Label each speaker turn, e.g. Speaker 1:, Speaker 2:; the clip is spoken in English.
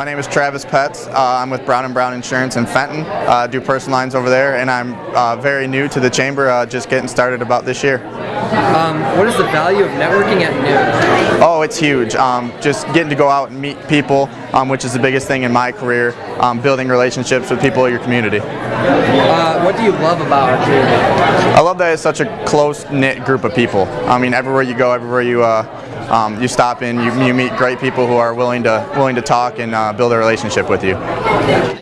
Speaker 1: My name is Travis Petz. Uh, I'm with Brown & Brown Insurance in Fenton. Uh, do personal lines over there, and I'm uh, very new to the chamber, uh, just getting started about this year.
Speaker 2: Um, what is the value of networking at noon?
Speaker 1: Oh, it's huge. Um, just getting to go out and meet people, um, which is the biggest thing in my career, um, building relationships with people in your community.
Speaker 2: Uh, what do you love about our community?
Speaker 1: I love that it's such a close-knit group of people. I mean, everywhere you go, everywhere you uh, um, you stop in, you, you meet great people who are willing to willing to talk and uh, build a relationship with you.